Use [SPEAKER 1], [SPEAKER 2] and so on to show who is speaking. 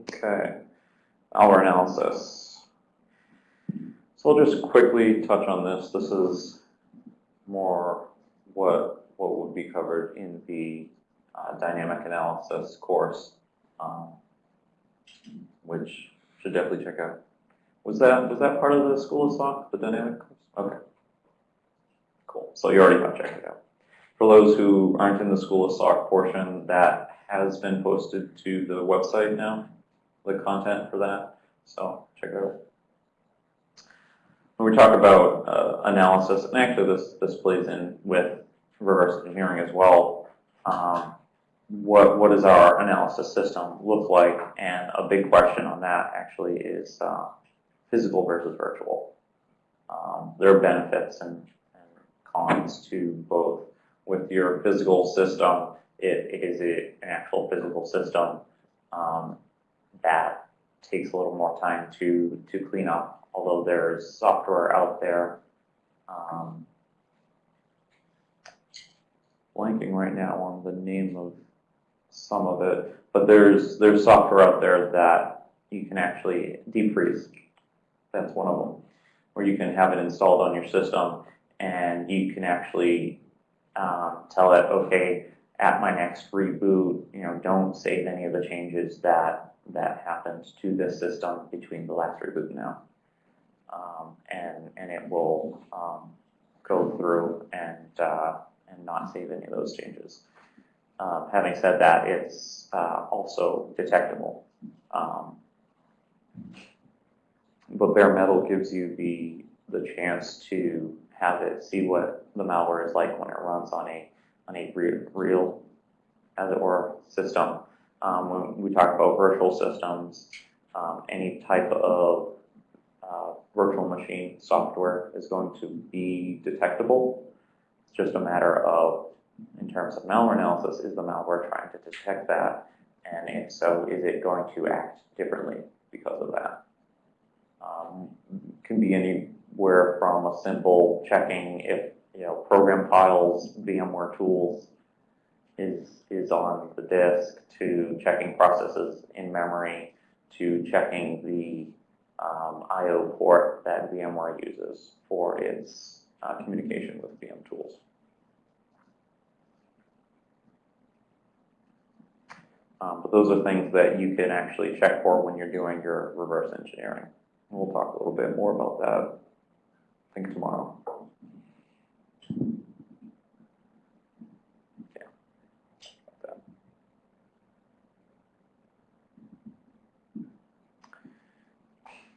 [SPEAKER 1] Okay, our analysis. So I'll just quickly touch on this. This is more what what would be covered in the uh, dynamic analysis course, um, which should definitely check out. Was that was that part of the School of SOC, the dynamic course? Okay. Cool. So you already have checked it out. For those who aren't in the School of SOC portion, that has been posted to the website now, the content for that. So check it out. When we talk about uh, analysis, and actually this, this plays in with reverse engineering as well, um, what, what does our analysis system look like? And a big question on that actually is uh, physical versus virtual. Um, there are benefits and, and, cons to both. With your physical system, it, is a, an actual physical system um, that takes a little more time to, to clean up, although there's software out there. Um, blanking right now on the name of some of it, but there's there's software out there that you can actually deep freeze. That's one of them, where you can have it installed on your system, and you can actually um, tell it, okay, at my next reboot, you know, don't save any of the changes that that happened to this system between the last reboot now, um, and and it will um, go through and uh, and not save any of those changes. Um, having said that, it's uh, also detectable. Um, but bare metal gives you the the chance to have it see what the malware is like when it runs on a on a real, as it were, system. Um, when we talk about virtual systems, um, any type of uh, virtual machine software is going to be detectable. It's just a matter of in terms of malware analysis, is the malware trying to detect that? And if so, is it going to act differently because of that? Um, can be anywhere from a simple checking if you know program files, VMware tools is is on the disk to checking processes in memory to checking the um, I/O port that VMware uses for its uh, communication with VM tools. Um, but those are things that you can actually check for when you're doing your reverse engineering. We'll talk a little bit more about that, I think, tomorrow.